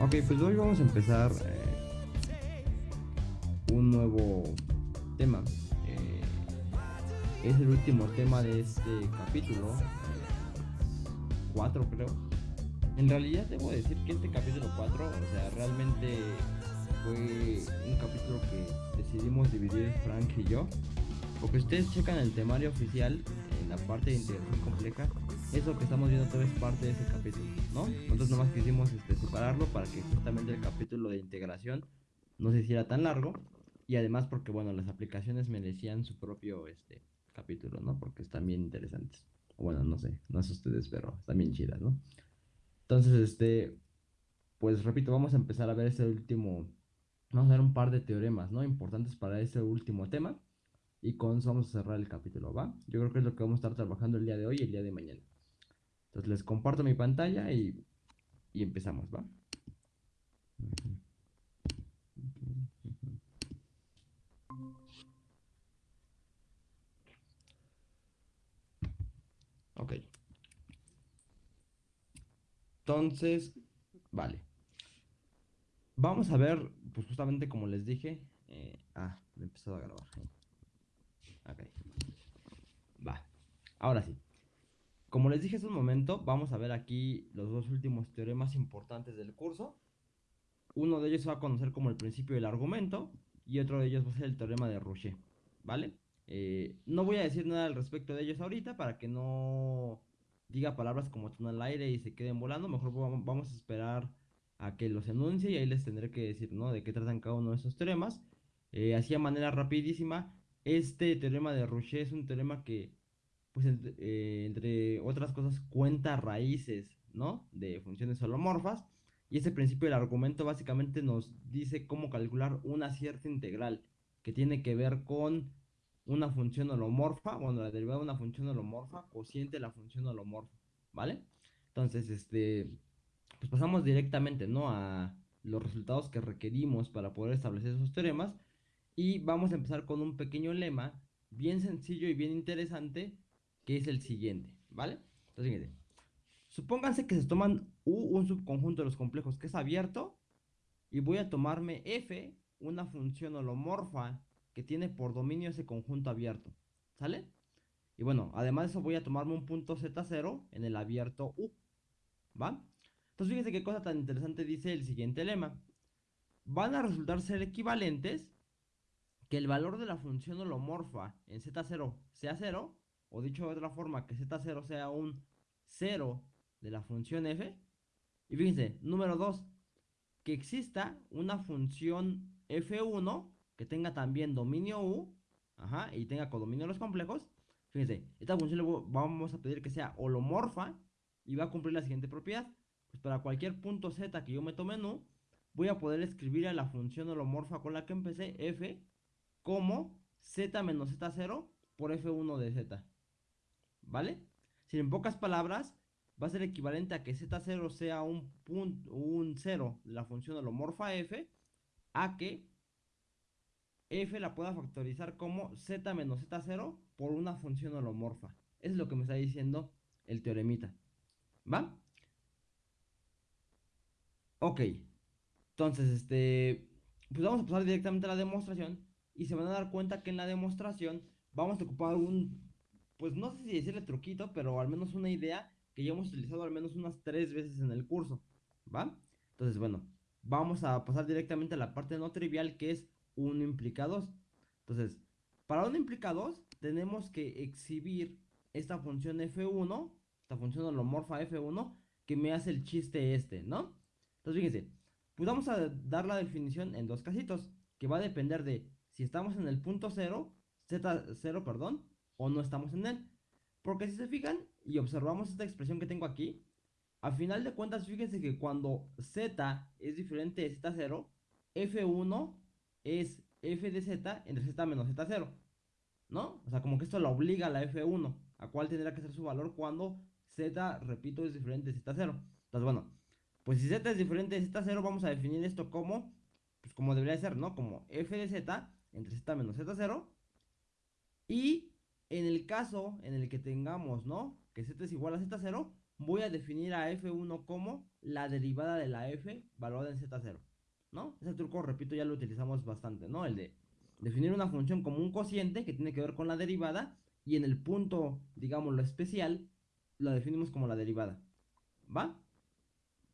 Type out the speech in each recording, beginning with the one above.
Ok, pues hoy vamos a empezar eh, un nuevo tema. Eh, es el último tema de este capítulo. 4 creo. En realidad debo decir que este capítulo 4, o sea, realmente fue un capítulo que decidimos dividir Frank y yo. Porque ustedes checan el temario oficial en la parte de integración compleja, eso que estamos viendo todo es parte de ese capítulo, ¿no? Nosotros nomás quisimos este, separarlo para que justamente el capítulo de integración no se hiciera tan largo y además porque, bueno, las aplicaciones merecían su propio este, capítulo, ¿no? Porque están bien interesantes. Bueno, no sé, no sé ustedes, pero están bien chidas, ¿no? Entonces, este, pues repito, vamos a empezar a ver ese último, vamos a ver un par de teoremas, ¿no? Importantes para ese último tema. Y con eso vamos a cerrar el capítulo, ¿va? Yo creo que es lo que vamos a estar trabajando el día de hoy y el día de mañana. Entonces les comparto mi pantalla y, y empezamos, ¿va? Ok. Entonces, vale. Vamos a ver, pues justamente como les dije. Eh, ah, he empezado a grabar. Ok. Va. Ahora sí. Como les dije hace un momento, vamos a ver aquí los dos últimos teoremas importantes del curso. Uno de ellos se va a conocer como el principio del argumento y otro de ellos va a ser el teorema de Rouchet, ¿vale? Eh, no voy a decir nada al respecto de ellos ahorita para que no diga palabras como están al aire y se queden volando. Mejor vamos a esperar a que los enuncie y ahí les tendré que decir, ¿no? De qué tratan cada uno de esos teoremas. Eh, así a manera rapidísima, este teorema de Rouchet es un teorema que, pues, eh, entre, otras cosas, cuenta raíces, ¿no? De funciones holomorfas. Y ese principio del argumento básicamente nos dice cómo calcular una cierta integral que tiene que ver con una función holomorfa, bueno, la derivada de una función holomorfa, cociente de la función holomorfa, ¿vale? Entonces, este, pues pasamos directamente, ¿no? A los resultados que requerimos para poder establecer esos teoremas y vamos a empezar con un pequeño lema bien sencillo y bien interesante que es el siguiente, ¿vale? Entonces, fíjense. Supónganse que se toman U, un subconjunto de los complejos que es abierto, y voy a tomarme F, una función holomorfa que tiene por dominio ese conjunto abierto, ¿sale? Y bueno, además de eso voy a tomarme un punto Z0 en el abierto U, ¿va? Entonces fíjense qué cosa tan interesante dice el siguiente lema. Van a resultar ser equivalentes que el valor de la función holomorfa en Z0 sea 0, o dicho de otra forma, que Z0 sea un 0 de la función f. Y fíjense, número 2, que exista una función f1 que tenga también dominio u, ajá, y tenga codominio de los complejos. Fíjense, esta función vamos a pedir que sea holomorfa y va a cumplir la siguiente propiedad. Pues para cualquier punto z que yo me tome en u, voy a poder escribir a la función holomorfa con la que empecé, f, como z menos z0 por f1 de z. ¿Vale? Si en pocas palabras, va a ser equivalente a que z0 sea un, punto, un 0 de la función holomorfa f, a que f la pueda factorizar como z menos z0 por una función holomorfa. Eso es lo que me está diciendo el teoremita. ¿Va? Ok. Entonces, este... Pues vamos a pasar directamente a la demostración y se van a dar cuenta que en la demostración vamos a ocupar un, pues no sé si decirle truquito, pero al menos una idea que ya hemos utilizado al menos unas tres veces en el curso, ¿va? Entonces, bueno, vamos a pasar directamente a la parte no trivial que es 1 implica 2. Entonces, para 1 implica 2 tenemos que exhibir esta función f1, esta función holomorfa f1, que me hace el chiste este, ¿no? Entonces, fíjense, pues vamos a dar la definición en dos casitos, que va a depender de si estamos en el punto 0, z0, perdón, o no estamos en él. Porque si se fijan y observamos esta expresión que tengo aquí, a final de cuentas, fíjense que cuando z es diferente de z0, f1 es f de z entre z menos z0. ¿No? O sea, como que esto la obliga a la f1, a cuál tendrá que ser su valor cuando z, repito, es diferente de z0. Entonces, bueno, pues si z es diferente de z0, vamos a definir esto como, pues como debería ser, ¿no? Como f de z entre z menos z0. Y en el caso en el que tengamos, ¿no? Que z es igual a z0, voy a definir a f1 como la derivada de la f valorada en z0, ¿no? Ese truco, repito, ya lo utilizamos bastante, ¿no? El de definir una función como un cociente que tiene que ver con la derivada y en el punto, digamos, lo especial, lo definimos como la derivada, ¿va?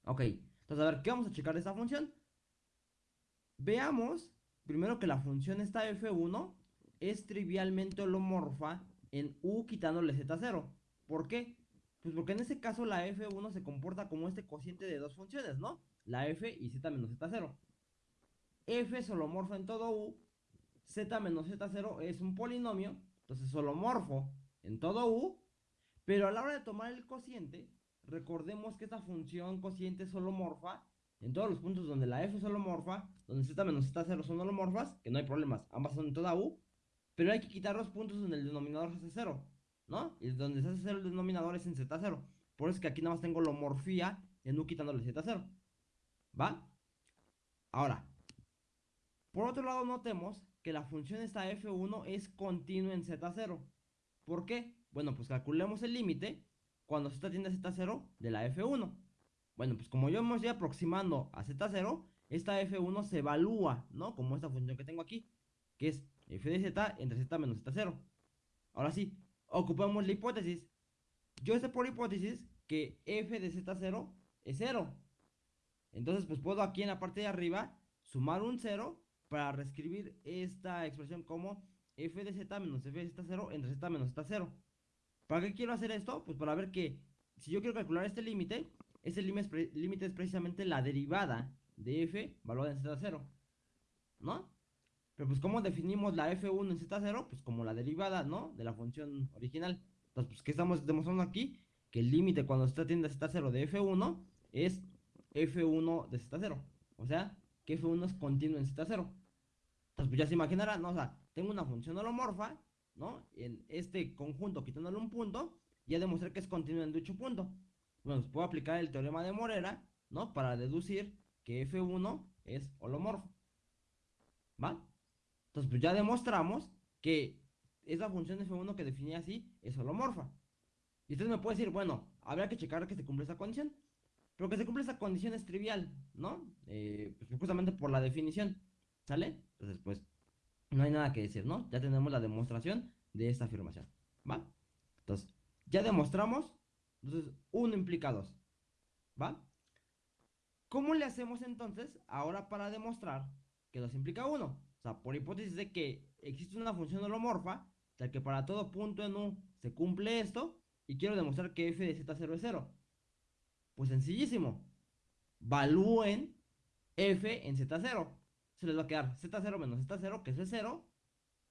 Ok, entonces a ver, ¿qué vamos a checar de esta función? Veamos primero que la función esta f1 es trivialmente holomorfa en u quitándole z0. ¿Por qué? Pues porque en ese caso la f1 se comporta como este cociente de dos funciones, ¿no? La f y z menos z0. f es holomorfo en todo u, z menos z0 es un polinomio, entonces holomorfo en todo u, pero a la hora de tomar el cociente, recordemos que esta función cociente es holomorfa en todos los puntos donde la f es holomorfa, donde z menos z0 son holomorfas, que no hay problemas, ambas son en toda u, pero hay que quitar los puntos donde el denominador se hace 0, ¿no? Y donde se hace 0 el denominador es en z0. Por eso es que aquí nada más tengo la homorfía en u quitándole z0. ¿Va? Ahora, por otro lado notemos que la función esta f1 es continua en z0. ¿Por qué? Bueno, pues calculemos el límite cuando z tiende a z0 de la f1. Bueno, pues como yo me estoy aproximando a z0, esta f1 se evalúa, ¿no? Como esta función que tengo aquí, que es f de z entre z menos z0. Ahora sí, ocupamos la hipótesis. Yo sé por hipótesis que f de z0 es 0. Entonces, pues puedo aquí en la parte de arriba sumar un 0 para reescribir esta expresión como f de z menos f de z0 entre z menos z0. ¿Para qué quiero hacer esto? Pues para ver que si yo quiero calcular este límite, este límite es precisamente la derivada de f valorada en z0. ¿No? Pero pues ¿cómo definimos la f1 en z0? Pues como la derivada, ¿no? De la función original. Entonces, pues ¿qué estamos demostrando aquí? Que el límite cuando z tiende a z0 de f1 es f1 de z0. O sea, que f1 es continuo en z0. Entonces, pues ya se imaginará, ¿no? O sea, tengo una función holomorfa, ¿no? En este conjunto quitándole un punto, ya demostré que es continuo en dicho punto. Bueno, pues puedo aplicar el teorema de Morera, ¿no? Para deducir que f1 es holomorfo. ¿Va? Entonces, pues ya demostramos que esa función f1 que definí así es holomorfa. Y usted me puede decir, bueno, habrá que checar que se cumple esa condición. Pero que se cumple esa condición es trivial, ¿no? Eh, pues justamente por la definición, ¿sale? Entonces, pues, no hay nada que decir, ¿no? Ya tenemos la demostración de esta afirmación, ¿va? Entonces, ya demostramos, entonces, uno implica dos, ¿va? ¿Cómo le hacemos entonces ahora para demostrar que dos implica uno? O sea, por hipótesis de que existe una función holomorfa, tal que para todo punto en U se cumple esto, y quiero demostrar que f de z0 es 0. Pues sencillísimo. Valúen f en z0. Se les va a quedar z0 menos z0, que es 0.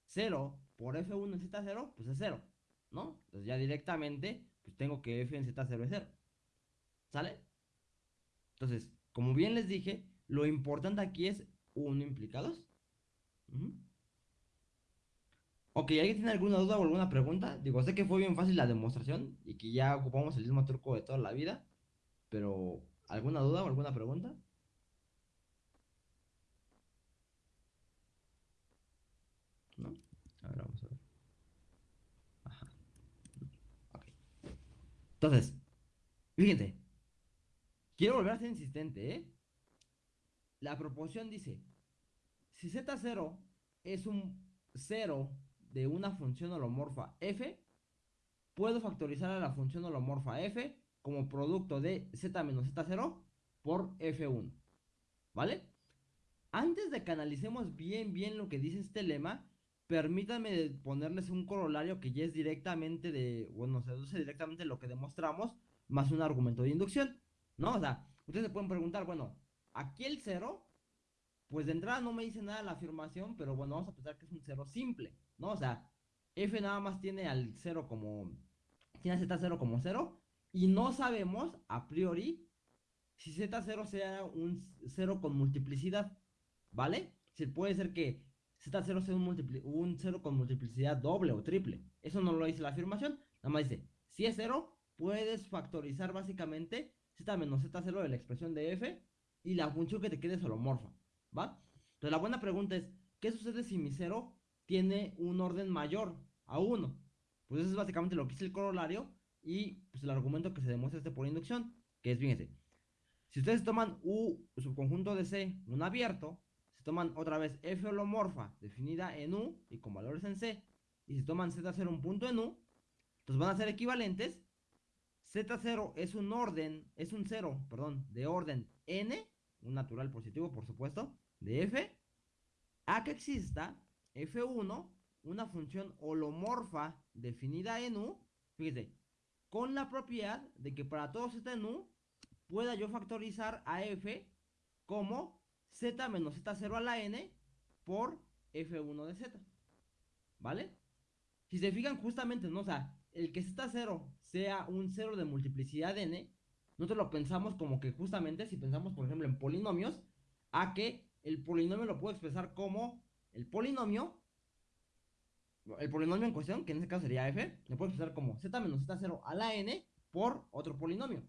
0 por f1 en z0, pues es 0. ¿No? Entonces ya directamente, pues tengo que f en z0 es 0. ¿Sale? Entonces, como bien les dije, lo importante aquí es 1 implica 2. Ok, ¿alguien tiene alguna duda o alguna pregunta? Digo, sé que fue bien fácil la demostración y que ya ocupamos el mismo truco de toda la vida, pero ¿alguna duda o alguna pregunta? ¿No? A ver, vamos a ver. Ajá. Ok. Entonces, fíjense, quiero volver a ser insistente, ¿eh? La proporción dice si z0 es un 0 de una función holomorfa f, puedo factorizar a la función holomorfa f como producto de z menos z0 por f1. ¿Vale? Antes de que analicemos bien bien lo que dice este lema, permítanme ponerles un corolario que ya es directamente de, bueno, se deduce directamente lo que demostramos, más un argumento de inducción, ¿no? O sea, ustedes se pueden preguntar, bueno, aquí el 0 pues de entrada no me dice nada la afirmación, pero bueno, vamos a pensar que es un cero simple, ¿no? O sea, f nada más tiene al 0 como, tiene z0 como 0, y no sabemos a priori si z0 sea un 0 con multiplicidad, ¿vale? Si puede ser que z0 sea un, un 0 con multiplicidad doble o triple. Eso no lo dice la afirmación, nada más dice, si es 0, puedes factorizar básicamente z menos z0 de la expresión de f y la función que te quede es holomorfa. ¿Va? Entonces la buena pregunta es, ¿qué sucede si mi 0 tiene un orden mayor a 1? Pues eso es básicamente lo que es el corolario y pues, el argumento que se demuestra este por inducción, que es, fíjense, si ustedes toman U subconjunto de C, un abierto, se toman otra vez F holomorfa definida en U y con valores en C, y si toman Z0 un punto en U, entonces van a ser equivalentes. Z0 es un orden, es un 0, perdón, de orden N, un natural positivo por supuesto, de F, a que exista F1, una función holomorfa definida en U, fíjese, con la propiedad de que para todo Z en U pueda yo factorizar a f como z menos z0 a la n por f1 de z. ¿Vale? Si se fijan justamente, ¿no? O sea, el que z0 sea un 0 de multiplicidad n, nosotros lo pensamos como que justamente, si pensamos por ejemplo en polinomios, a que el polinomio lo puedo expresar como el polinomio, el polinomio en cuestión, que en este caso sería f, lo puedo expresar como z menos z0 a la n por otro polinomio,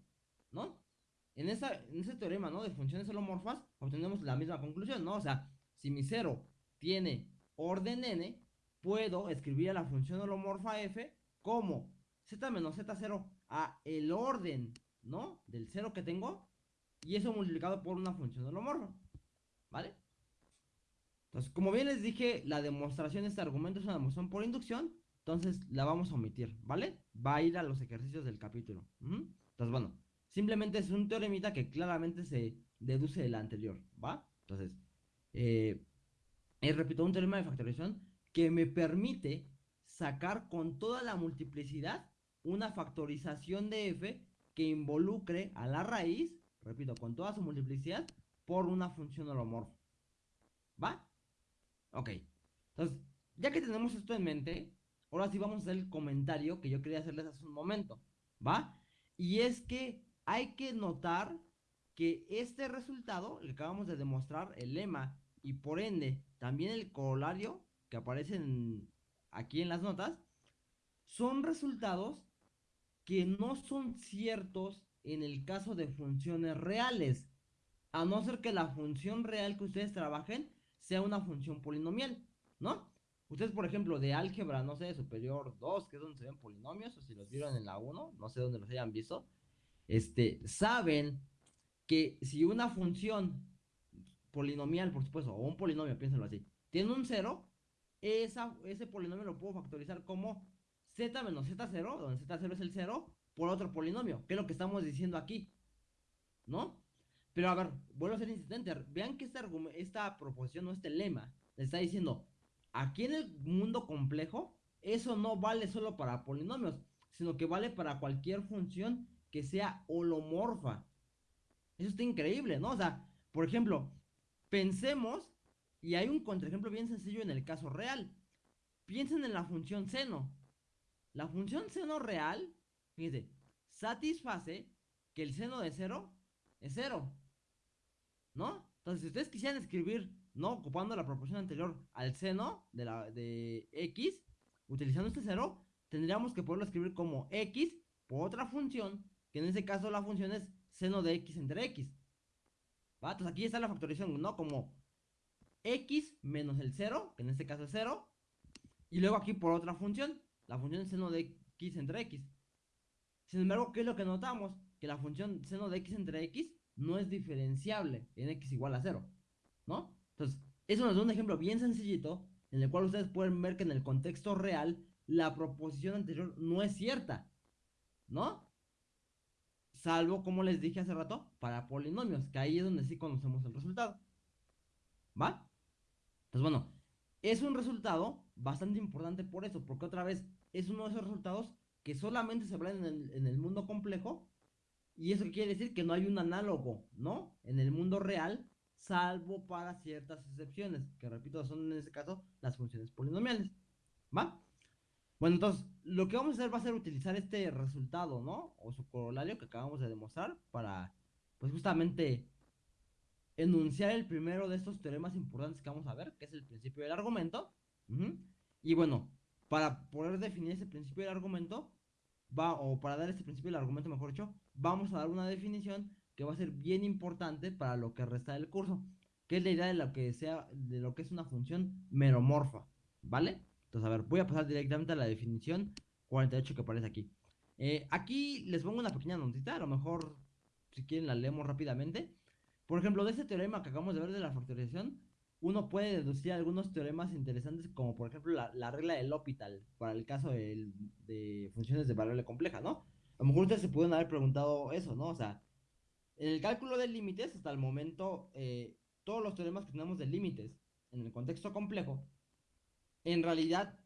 ¿no? en, esa, en ese teorema, ¿no? De funciones holomorfas, obtenemos la misma conclusión, ¿no? O sea, si mi cero tiene orden n, puedo escribir a la función holomorfa f como z menos z0 a el orden, ¿no? Del cero que tengo, y eso multiplicado por una función holomorfa, ¿vale? Entonces, como bien les dije, la demostración de este argumento es una demostración por inducción, entonces la vamos a omitir, ¿vale? Va a ir a los ejercicios del capítulo. Entonces, bueno, Simplemente es un teoremita que claramente se deduce del anterior, ¿va? Entonces, eh, repito, un teorema de factorización que me permite sacar con toda la multiplicidad una factorización de f que involucre a la raíz, repito, con toda su multiplicidad, por una función holomorfa. ¿Va? Ok. Entonces, ya que tenemos esto en mente, ahora sí vamos a hacer el comentario que yo quería hacerles hace un momento. ¿Va? Y es que hay que notar que este resultado, que acabamos de demostrar, el lema y por ende también el corolario que aparecen aquí en las notas, son resultados que no son ciertos en el caso de funciones reales, a no ser que la función real que ustedes trabajen sea una función polinomial, ¿no? Ustedes, por ejemplo, de álgebra, no sé, superior 2, que es donde se ven polinomios, o si los vieron en la 1, no sé dónde los hayan visto, este, saben que si una función polinomial, por supuesto, o un polinomio, piénsalo así, tiene un 0, ese polinomio lo puedo factorizar como z menos z0, donde z0 es el 0, por otro polinomio, que es lo que estamos diciendo aquí, ¿no? Pero a ver, vuelvo a ser insistente, vean que esta, esta proposición o este lema está diciendo, aquí en el mundo complejo, eso no vale solo para polinomios, sino que vale para cualquier función que sea holomorfa. Eso está increíble, ¿no? O sea, por ejemplo, pensemos, y hay un contraejemplo bien sencillo en el caso real. Piensen en la función seno. La función seno real, fíjense, satisface que el seno de cero es cero. ¿No? Entonces, si ustedes quisieran escribir, ¿no? Ocupando la proporción anterior al seno de, la, de x, utilizando este cero, tendríamos que poderlo escribir como x por otra función que en ese caso la función es seno de x entre x. ¿Va? Entonces aquí está la factorización, ¿no? Como x menos el 0, que en este caso es 0, y luego aquí por otra función, la función seno de x entre x. Sin embargo, ¿qué es lo que notamos? Que la función seno de x entre x no es diferenciable en x igual a 0, ¿no? Entonces, eso nos da un ejemplo bien sencillito en el cual ustedes pueden ver que en el contexto real la proposición anterior no es cierta, ¿no? salvo, como les dije hace rato, para polinomios, que ahí es donde sí conocemos el resultado. ¿Va? Entonces, bueno, es un resultado bastante importante por eso, porque otra vez es uno de esos resultados que solamente se ven en el, mundo complejo, y eso quiere decir que no hay un análogo, ¿no? En el mundo real, salvo para ciertas excepciones, que repito, son en este caso las funciones polinomiales. ¿Va? Bueno, entonces, lo que vamos a hacer va a ser utilizar este resultado, ¿no? O su corolario que acabamos de demostrar para, pues justamente, enunciar el primero de estos teoremas importantes que vamos a ver, que es el principio del argumento. Y bueno, para poder definir ese principio del argumento, va, o para dar este principio del argumento, mejor dicho, vamos a dar una definición que va a ser bien importante para lo que resta del curso, que es la idea de lo que sea, de lo que es una función meromorfa, ¿vale? Entonces, a ver, voy a pasar directamente a la definición 48 que aparece aquí. Eh, aquí les pongo una pequeña notita, a lo mejor si quieren la leemos rápidamente. Por ejemplo, de ese teorema que acabamos de ver de la factorización, uno puede deducir algunos teoremas interesantes, como por ejemplo la, regla del L'Hopital, para el caso de, funciones de variable compleja, ¿no? A lo mejor ustedes se pueden haber preguntado eso, ¿no? O sea, en el cálculo de límites, hasta el momento, eh, todos los teoremas que tenemos de límites en el contexto complejo, en realidad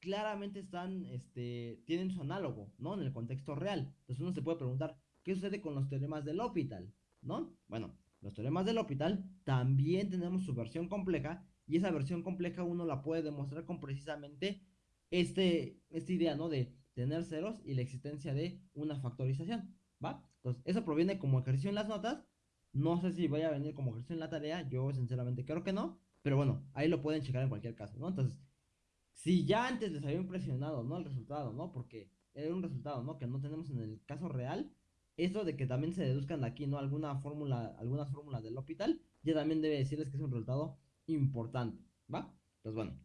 claramente están, este, tienen su análogo, ¿no? En el contexto real. Entonces uno se puede preguntar, ¿qué sucede con los teoremas del L'Hopital? ¿No? Bueno, los teoremas del L'Hopital también tenemos su versión compleja y esa versión compleja uno la puede demostrar con precisamente este, esta idea, ¿no? De tener ceros y la existencia de una factorización, ¿va? Entonces, eso proviene como ejercicio en las notas. No sé si vaya a venir como ejercicio en la tarea, yo sinceramente creo que no, pero bueno, ahí lo pueden checar en cualquier caso, ¿no? Entonces, si ya antes les había impresionado, ¿no? El resultado, ¿no? Porque era un resultado, ¿no? Que no tenemos en el caso real. Eso de que también se deduzcan de aquí, ¿no? Alguna fórmula, algunas fórmulas del hospital, ya también debe decirles que es un resultado importante, ¿va? Pues bueno.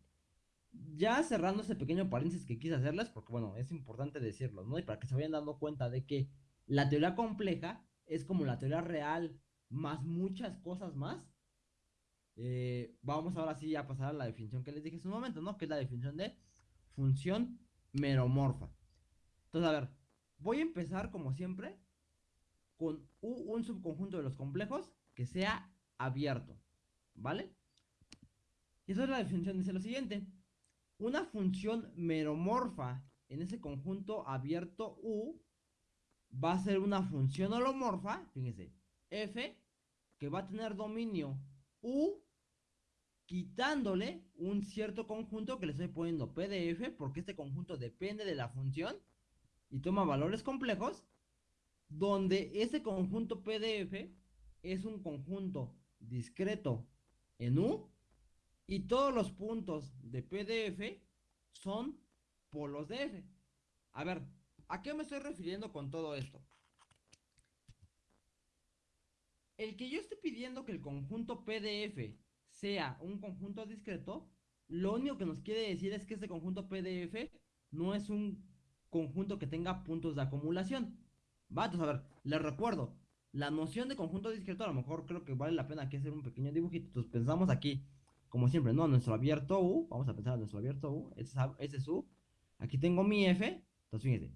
Ya cerrando ese pequeño paréntesis que quise hacerles, porque bueno, es importante decirlo, ¿no? Y para que se vayan dando cuenta de que la teoría compleja es como la teoría real, más muchas cosas más, eh, vamos ahora sí a pasar a la definición que les dije hace un momento, ¿no? Que es la definición de función meromorfa. Entonces, a ver, voy a empezar como siempre con un subconjunto de los complejos que sea abierto, ¿vale? Y esa es la definición, dice lo siguiente. Una función meromorfa en ese conjunto abierto U va a ser una función holomorfa, fíjense, f, que va a tener dominio U quitándole un cierto conjunto que le estoy poniendo PDF, porque este conjunto depende de la función y toma valores complejos, donde ese conjunto PDF es un conjunto discreto en U y todos los puntos de PDF son polos de F. A ver, ¿a qué me estoy refiriendo con todo esto? El que yo esté pidiendo que el conjunto PDF sea un conjunto discreto, lo único que nos quiere decir es que este conjunto PDF no es un conjunto que tenga puntos de acumulación. Va, entonces a ver, les recuerdo, la noción de conjunto discreto a lo mejor creo que vale la pena aquí hacer un pequeño dibujito. Entonces pensamos aquí, como siempre, ¿no? Nuestro abierto U, vamos a pensar en nuestro abierto U, ese es, U. Aquí tengo mi F, entonces fíjense,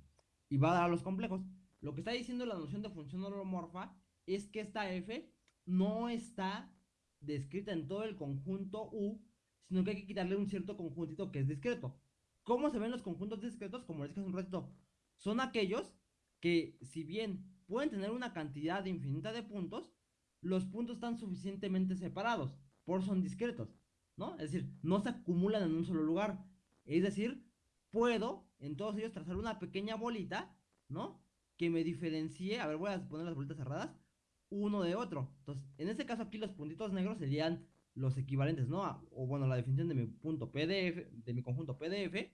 y va a dar a los complejos. Lo que está diciendo la noción de función holomorfa es que esta F no está descrita en todo el conjunto U, sino que hay que quitarle un cierto conjuntito que es discreto. ¿Cómo se ven los conjuntos discretos? Como les dije hace un ratito, son aquellos que si bien pueden tener una cantidad infinita de puntos, los puntos están suficientemente separados, por son discretos, ¿no? Es decir, no se acumulan en un solo lugar. Es decir, puedo en todos ellos trazar una pequeña bolita, ¿no? Que me diferencie, a ver, voy a poner las bolitas cerradas, uno de otro. Entonces, en este caso aquí los puntitos negros serían los equivalentes, ¿no? o bueno, la definición de mi punto PDF, de mi conjunto PDF.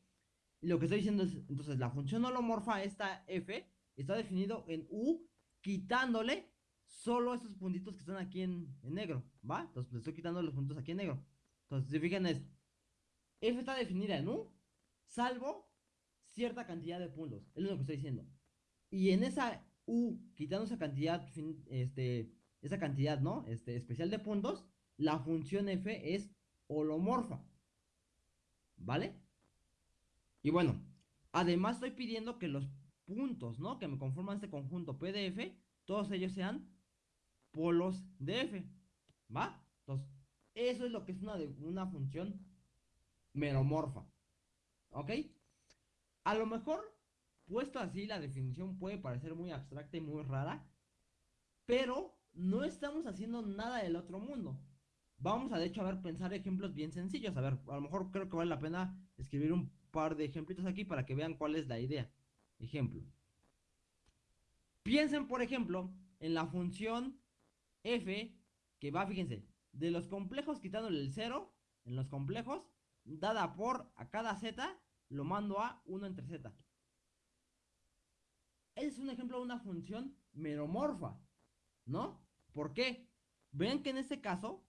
Y lo que estoy diciendo es, entonces, la función holomorfa, esta f, está definido en u, quitándole solo esos puntitos que están aquí en, negro, ¿va? Entonces, le estoy quitando los puntos aquí en negro. Entonces, si fijan es, f está definida en u, salvo cierta cantidad de puntos. Es lo que estoy diciendo. Y en esa U, quitando esa cantidad, este, esa cantidad, ¿no? Este, especial de puntos, la función f es holomorfa. ¿Vale? Y bueno, además estoy pidiendo que los puntos, ¿no? Que me conforman este conjunto PDF, todos ellos sean polos de f. ¿Va? Entonces, eso es lo que es una, una función meromorfa. ¿Ok? A lo mejor Puesto así, la definición puede parecer muy abstracta y muy rara, pero no estamos haciendo nada del otro mundo. Vamos a de hecho a ver pensar ejemplos bien sencillos. A ver, a lo mejor creo que vale la pena escribir un par de ejemplitos aquí para que vean cuál es la idea. Ejemplo. Piensen, por ejemplo, en la función f que va, fíjense, de los complejos quitándole el 0, en los complejos, dada por a cada z, lo mando a 1 entre z es un ejemplo de una función meromorfa, ¿no? ¿Por qué? Ven que en este caso,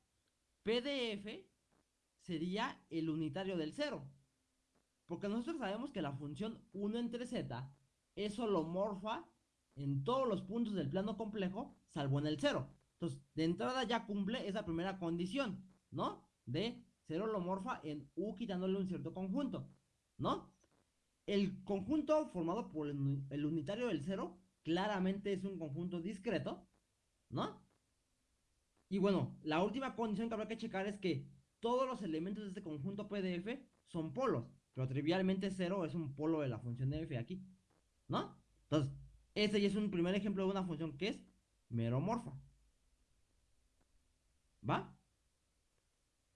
PDF sería el unitario del 0. Porque nosotros sabemos que la función 1 entre z es holomorfa en todos los puntos del plano complejo, salvo en el cero. Entonces, de entrada ya cumple esa primera condición, ¿no? De ser holomorfa en U quitándole un cierto conjunto, ¿no? El conjunto formado por el unitario del cero claramente es un conjunto discreto, ¿no? Y bueno, la última condición que habrá que checar es que todos los elementos de este conjunto PDF son polos, pero trivialmente cero es un polo de la función de f aquí, ¿no? Entonces, este ya es un primer ejemplo de una función que es meromorfa. ¿Va?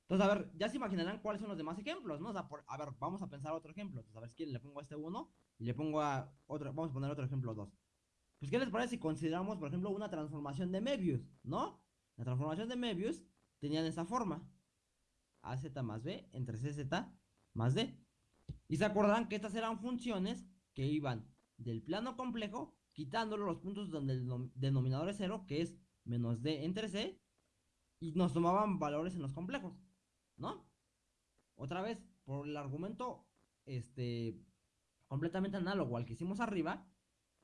Entonces, a ver, ya se imaginarán cuáles son los demás ejemplos, ¿no? A ver, vamos a pensar otro ejemplo. Entonces, a ver si le pongo a este uno y le pongo a otro, vamos a poner otro ejemplo 2. Pues, ¿qué les parece si consideramos, por ejemplo, una transformación de Möbius, ¿no? La transformación de Möbius tenía esa forma. AZ más B entre CZ más D. Y se acordarán que estas eran funciones que iban del plano complejo, quitándole los puntos donde el denominador es cero, que es menos D entre C, y nos tomaban valores en los complejos, ¿no? Otra vez, por el argumento este, completamente análogo al que hicimos arriba,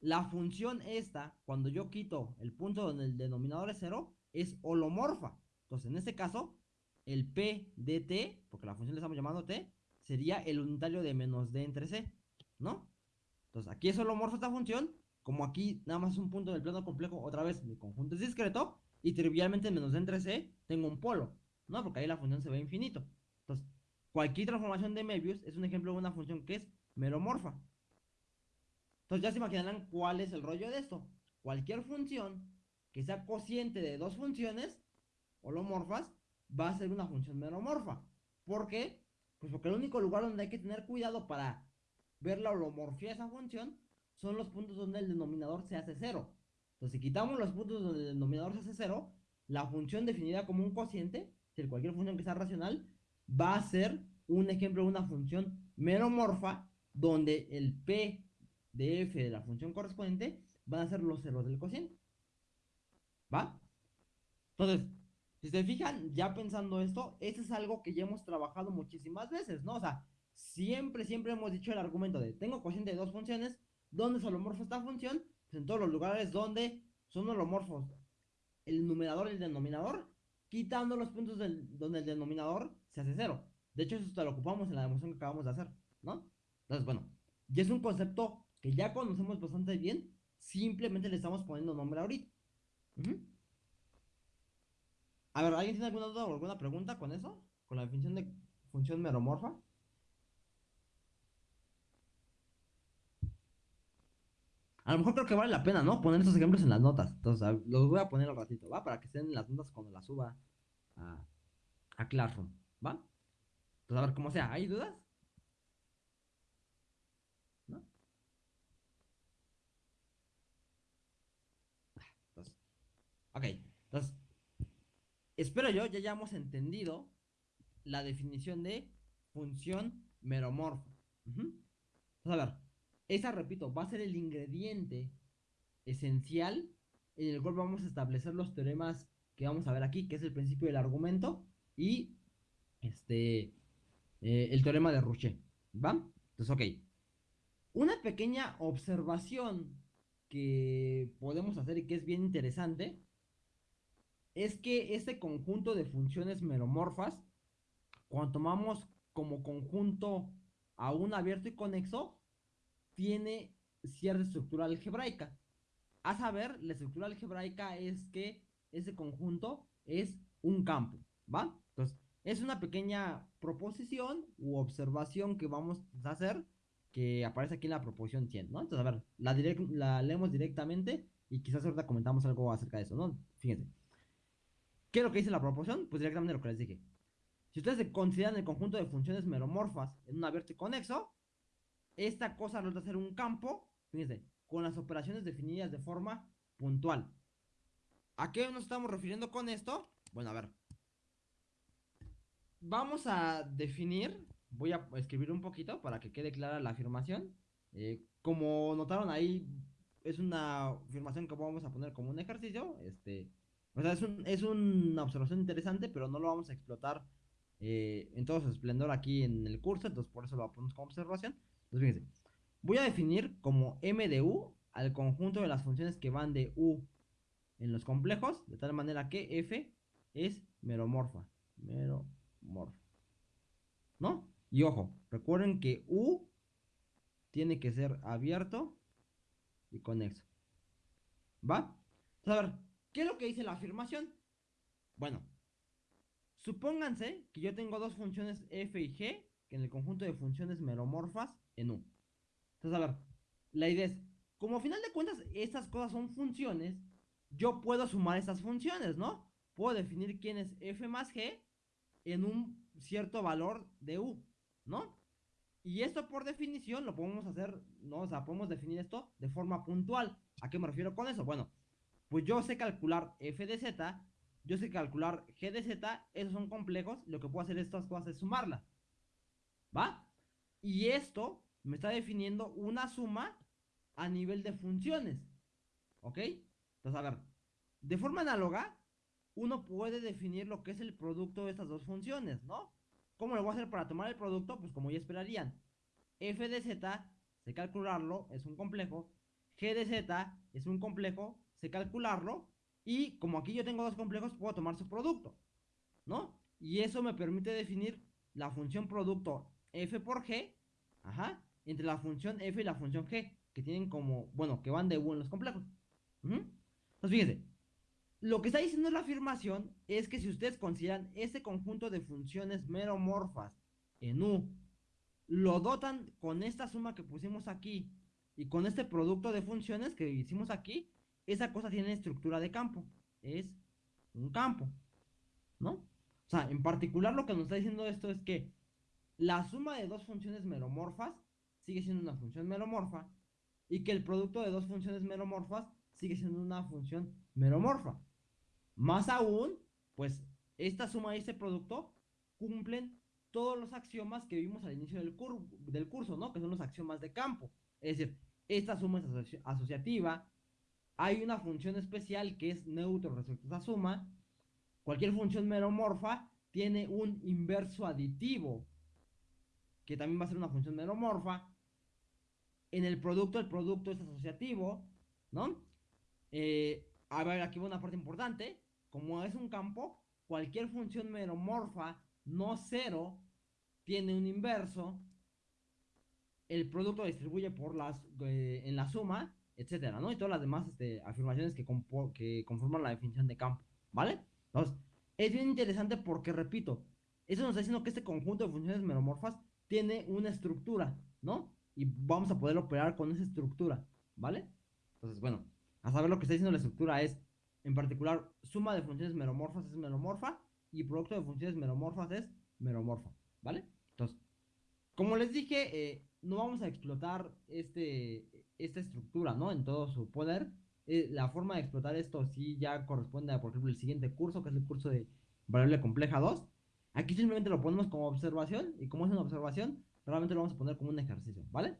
la función esta, cuando yo quito el punto donde el denominador es cero, es holomorfa. Entonces, en este caso, el P de T, porque la función le estamos llamando T, sería el unitario de menos D entre C, ¿no? Entonces, aquí es holomorfa esta función, como aquí nada más es un punto del plano complejo, otra vez mi conjunto es discreto, y trivialmente menos D entre C tengo un polo, ¿no? Porque ahí la función se ve infinito. Entonces, cualquier transformación de Möbius es un ejemplo de una función que es meromorfa. Entonces ya se imaginarán cuál es el rollo de esto. Cualquier función que sea cociente de dos funciones holomorfas va a ser una función meromorfa. ¿Por qué? Pues porque el único lugar donde hay que tener cuidado para ver la holomorfía de esa función son los puntos donde el denominador se hace cero. Entonces, si quitamos los puntos donde el denominador se hace cero, la función definida como un cociente, si cualquier función que sea racional, va a ser un ejemplo de una función meromorfa donde el p de f de la función correspondiente van a ser los ceros del cociente. ¿Va? Entonces, si se fijan, ya pensando esto, esto es algo que ya hemos trabajado muchísimas veces, ¿no? O sea, siempre, siempre hemos dicho el argumento de tengo cociente de dos funciones, ¿dónde es holomorfo esta función? Pues en todos los lugares donde son holomorfos el numerador y el denominador, quitando los puntos donde el denominador se hace cero. De hecho, eso lo ocupamos en la demostración que acabamos de hacer, ¿no? Entonces, bueno, ya es un concepto que ya conocemos bastante bien, simplemente le estamos poniendo nombre ahorita. A ver, ¿alguien tiene alguna duda o alguna pregunta con eso? ¿Con la definición de función meromorfa? A lo mejor creo que vale la pena, ¿no? Poner estos ejemplos en las notas. Entonces, los voy a poner al ratito, ¿va? Para que estén en las notas cuando las suba a, a Classroom, ¿va? Entonces, a ver, cómo sea, ¿hay dudas? ¿No? Ok, entonces, espero yo ya hayamos entendido la definición de función meromorfa. Entonces, a ver, esa, repito, va a ser el ingrediente esencial en el cual vamos a establecer los teoremas que vamos a ver aquí, que es el principio del argumento y este eh, el teorema de Rouchet. ¿Va? Entonces, ok. Una pequeña observación que podemos hacer y que es bien interesante es que este conjunto de funciones meromorfas, cuando tomamos como conjunto a un abierto y conexo, tiene cierta estructura algebraica. A saber, la estructura algebraica es que ese conjunto es un campo, ¿va? Entonces, es una pequeña proposición u observación que vamos a hacer que aparece aquí en la proposición 100, ¿no? Entonces, a ver, la, la leemos directamente y quizás ahorita comentamos algo acerca de eso, ¿no? Fíjense. ¿Qué es lo que dice la proposición? Pues directamente lo que les dije. Si ustedes consideran el conjunto de funciones meromorfas en un abierto conexo, esta cosa resulta ser un campo, fíjense, con las operaciones definidas de forma puntual. ¿A qué nos estamos refiriendo con esto? Bueno, a ver. Vamos a definir, voy a escribir un poquito para que quede clara la afirmación. Eh, como notaron ahí, es una afirmación que vamos a poner como un ejercicio. Este, o sea, es, una observación interesante, pero no lo vamos a explotar eh, en todo su esplendor aquí en el curso, entonces por eso lo ponemos como observación. Entonces, fíjense, voy a definir como m de u al conjunto de las funciones que van de u en los complejos, de tal manera que f es meromorfa. Meromorfa. ¿No? Y ojo, recuerden que u tiene que ser abierto y conexo. ¿Va? Entonces, a ver, ¿qué es lo que dice la afirmación? Bueno, supónganse que yo tengo dos funciones f y g, que en el conjunto de funciones meromorfas en u. Entonces, a ver, la idea es, como a final de cuentas estas cosas son funciones, yo puedo sumar estas funciones, ¿no? Puedo definir quién es f más g en un cierto valor de u, ¿no? Y esto por definición lo podemos hacer, ¿no? O sea, podemos definir esto de forma puntual. ¿A qué me refiero con eso? Bueno, pues yo sé calcular f de z, yo sé calcular g de z, esos son complejos, lo que puedo hacer estas cosas es sumarlas. ¿Va? Y esto me está definiendo una suma a nivel de funciones. ¿Ok? Entonces, a ver, de forma análoga, uno puede definir lo que es el producto de estas dos funciones, ¿no? ¿Cómo lo voy a hacer para tomar el producto? Pues como ya esperarían. f de z, sé calcularlo, es un complejo. g de z es un complejo, sé calcularlo. Y como aquí yo tengo dos complejos, puedo tomar su producto, ¿no? Y eso me permite definir la función producto f por g, ajá, entre la función f y la función g, que tienen como, bueno, que van de u en los complejos. Entonces, fíjense, lo que está diciendo la afirmación es que si ustedes consideran ese conjunto de funciones meromorfas en U, lo dotan con esta suma que pusimos aquí y con este producto de funciones que hicimos aquí, esa cosa tiene estructura de campo. Es un campo, ¿no? O sea, en particular lo que nos está diciendo esto es que la suma de dos funciones meromorfas sigue siendo una función meromorfa y que el producto de dos funciones meromorfas sigue siendo una función meromorfa. Más aún, pues esta suma y este producto cumplen todos los axiomas que vimos al inicio del, del curso, ¿no? Que son los axiomas de campo. Es decir, esta suma es asociativa. Hay una función especial que es neutro respecto a esa suma. Cualquier función meromorfa tiene un inverso aditivo, que también va a ser una función meromorfa. En el producto, el producto es asociativo, ¿no? Eh, a ver, aquí va una parte importante. Como es un campo, cualquier función meromorfa no cero tiene un inverso. El producto distribuye por las, eh, en la suma, etcétera, ¿no? Y todas las demás este, afirmaciones que, que conforman la definición de campo, ¿vale? Entonces, es bien interesante porque, repito, eso nos está diciendo que este conjunto de funciones meromorfas tiene una estructura, ¿no? Y vamos a poder operar con esa estructura, ¿vale? Entonces, bueno, a saber lo que está diciendo la estructura es en particular, suma de funciones meromorfas es meromorfa y producto de funciones meromorfas es meromorfa, ¿vale? Entonces, como les dije, eh, no vamos a explotar este, esta estructura, ¿no? En todo su poder. Eh, la forma de explotar esto sí ya corresponde a, por ejemplo, el siguiente curso, que es el curso de variable compleja 2. Aquí simplemente lo ponemos como observación y como es una observación, realmente lo vamos a poner como un ejercicio, ¿vale?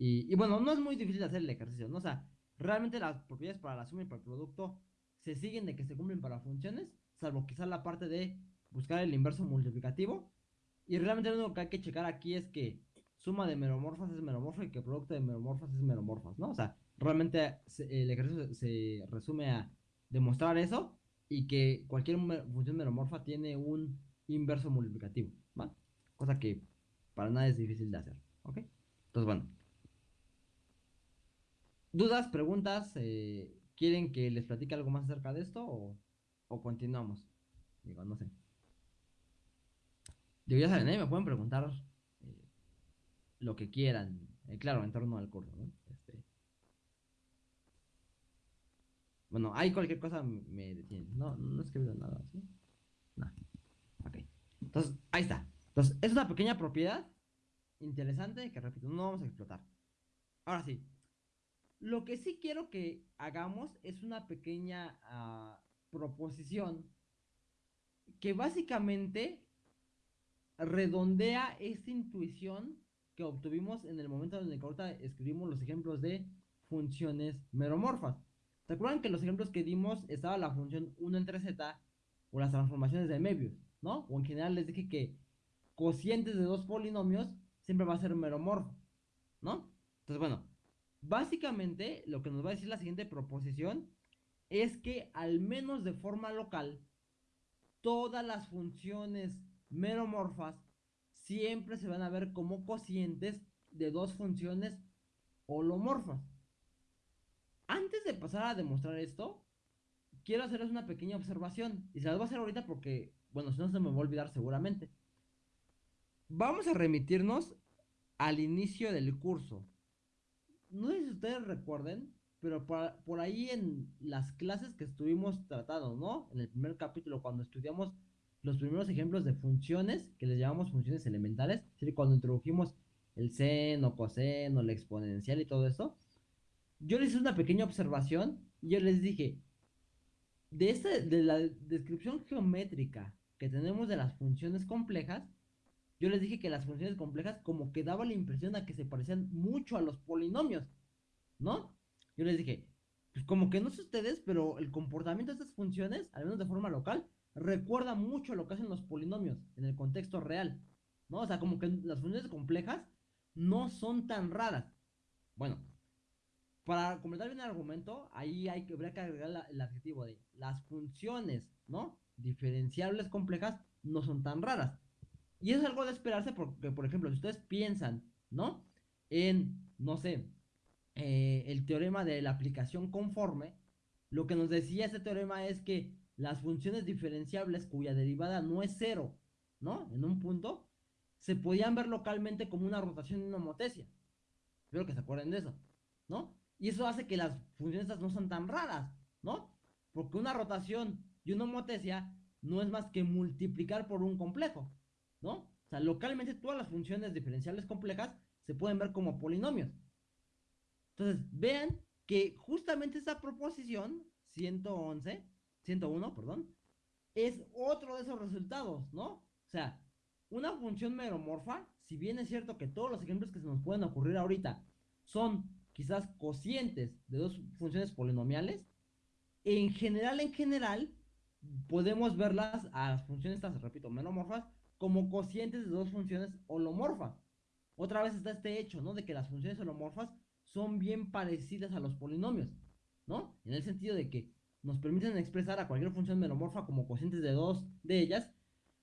Y, bueno, no es muy difícil hacer el ejercicio, ¿no? O sea, realmente las propiedades para la suma y para el producto se siguen de que se cumplen para funciones, salvo quizás la parte de buscar el inverso multiplicativo. Y realmente lo único que hay que checar aquí es que suma de meromorfas es meromorfa y que producto de meromorfas es meromorfas, ¿no? O sea, realmente el ejercicio se resume a demostrar eso y que cualquier función meromorfa tiene un inverso multiplicativo, ¿va? Cosa que para nada es difícil de hacer, ¿ok? Entonces, bueno. ¿Dudas, preguntas? Eh, ¿Quieren que les platique algo más acerca de esto o, continuamos? Digo, no sé. Digo, ya saben, ¿eh? me pueden preguntar lo que quieran. Eh, claro, en torno al curso. Este... Bueno, hay cualquier cosa me detienen. No, no he escrito nada, ¿sí? No. Ok. Entonces, ahí está. Entonces, es una pequeña propiedad interesante que, repito, no vamos a explotar. Ahora sí, lo que sí quiero que hagamos es una pequeña ah, proposición que básicamente redondea esta intuición que obtuvimos en el momento en el que ahorita escribimos los ejemplos de funciones meromorfas. ¿Se acuerdan que los ejemplos que dimos estaba la función 1 entre z o las transformaciones de Möbius, ¿no? O en general les dije que cocientes de dos polinomios siempre va a ser meromorfo, ¿no? Entonces, bueno, básicamente lo que nos va a decir la siguiente proposición es que al menos de forma local, todas las funciones meromorfas siempre se van a ver como cocientes de dos funciones holomorfas. Antes de pasar a demostrar esto, quiero hacerles una pequeña observación. Y se las voy a hacer ahorita porque, bueno, si no se me va a olvidar seguramente. Vamos a remitirnos al inicio del curso. No sé si ustedes recuerden, pero por, ahí en las clases que estuvimos tratando, ¿no? En el primer capítulo, cuando estudiamos los primeros ejemplos de funciones, que les llamamos funciones elementales, es decir, cuando introdujimos el seno, coseno, la exponencial y todo eso, yo les hice una pequeña observación y yo les dije, de, este, de la descripción geométrica que tenemos de las funciones complejas, yo les dije que las funciones complejas como que daba la impresión a que se parecían mucho a los polinomios, ¿no? Yo les dije, pues como que no sé ustedes, pero el comportamiento de estas funciones, al menos de forma local, recuerda mucho lo que hacen los polinomios en el contexto real, ¿no? O sea, como que las funciones complejas no son tan raras. Bueno, para completar bien el argumento, ahí hay que, habría que agregar el adjetivo de las funciones, ¿no? Diferenciables complejas no son tan raras. Y es algo de esperarse porque, por ejemplo, si ustedes piensan, ¿no? En, no sé, eh, el teorema de la aplicación conforme, lo que nos decía ese teorema es que las funciones diferenciables cuya derivada no es cero, ¿no? En un punto, se podían ver localmente como una rotación y una homotesia. Espero que se acuerden de eso, ¿no? Y eso hace que las funciones no son tan raras, ¿no? Porque una rotación y una homotesia no es más que multiplicar por un complejo, ¿no? O sea, localmente todas las funciones diferenciales complejas se pueden ver como polinomios. Entonces, vean que justamente esa proposición 111, 101, perdón, es otro de esos resultados, ¿no? O sea, una función meromorfa, si bien es cierto que todos los ejemplos que se nos pueden ocurrir ahorita son quizás cocientes de dos funciones polinomiales, en general, en general, podemos verlas a las funciones estas, repito, menomorfas, como cocientes de dos funciones holomorfas. Otra vez está este hecho, ¿no? De que las funciones holomorfas son bien parecidas a los polinomios, ¿no? En el sentido de que nos permiten expresar a cualquier función menomorfa como cocientes de dos de ellas,